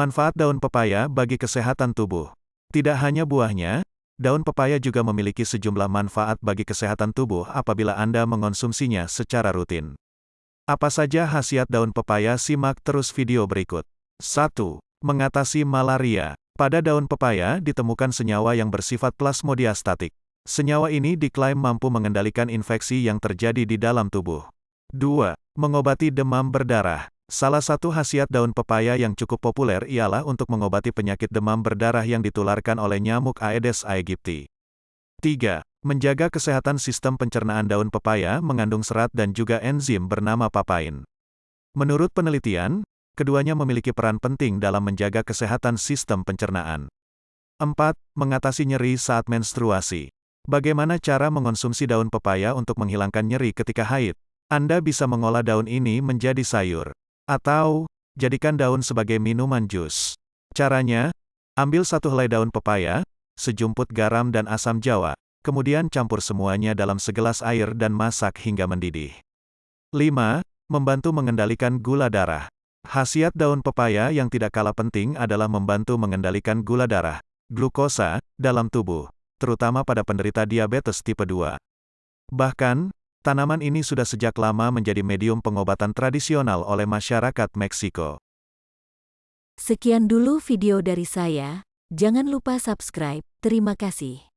Manfaat daun pepaya bagi kesehatan tubuh. Tidak hanya buahnya, daun pepaya juga memiliki sejumlah manfaat bagi kesehatan tubuh apabila Anda mengonsumsinya secara rutin. Apa saja khasiat daun pepaya? Simak terus video berikut. 1. Mengatasi malaria. Pada daun pepaya ditemukan senyawa yang bersifat plasmodiastatik. Senyawa ini diklaim mampu mengendalikan infeksi yang terjadi di dalam tubuh. 2. Mengobati demam berdarah. Salah satu khasiat daun pepaya yang cukup populer ialah untuk mengobati penyakit demam berdarah yang ditularkan oleh nyamuk Aedes aegypti. 3. Menjaga kesehatan sistem pencernaan daun pepaya mengandung serat dan juga enzim bernama papain. Menurut penelitian, keduanya memiliki peran penting dalam menjaga kesehatan sistem pencernaan. 4. Mengatasi nyeri saat menstruasi. Bagaimana cara mengonsumsi daun pepaya untuk menghilangkan nyeri ketika haid? Anda bisa mengolah daun ini menjadi sayur. Atau, jadikan daun sebagai minuman jus. Caranya, ambil satu helai daun pepaya, sejumput garam dan asam jawa, kemudian campur semuanya dalam segelas air dan masak hingga mendidih. 5. Membantu mengendalikan gula darah. Khasiat daun pepaya yang tidak kalah penting adalah membantu mengendalikan gula darah, glukosa, dalam tubuh, terutama pada penderita diabetes tipe 2. Bahkan, Tanaman ini sudah sejak lama menjadi medium pengobatan tradisional oleh masyarakat Meksiko. Sekian dulu video dari saya, jangan lupa subscribe, terima kasih.